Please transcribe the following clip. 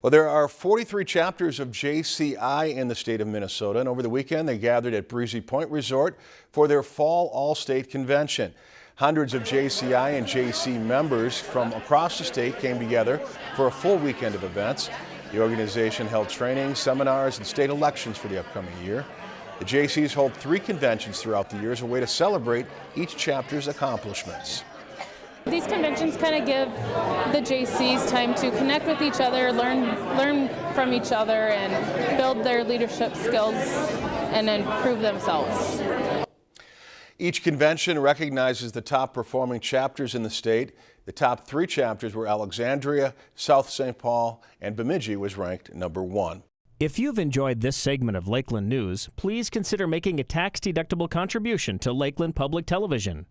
Well, there are 43 chapters of JCI in the state of Minnesota, and over the weekend they gathered at Breezy Point Resort for their fall All-State Convention. Hundreds of JCI and Jaycee members from across the state came together for a full weekend of events. The organization held training, seminars, and state elections for the upcoming year. The Jaycees hold three conventions throughout the year as a way to celebrate each chapter's accomplishments. These conventions kind of give the Jaycees time to connect with each other, learn learn from each other, and build their leadership skills and improve themselves. Each convention recognizes the top performing chapters in the state. The top three chapters were Alexandria, South St. Paul, and Bemidji was ranked number one. If you've enjoyed this segment of Lakeland News, please consider making a tax-deductible contribution to Lakeland Public Television.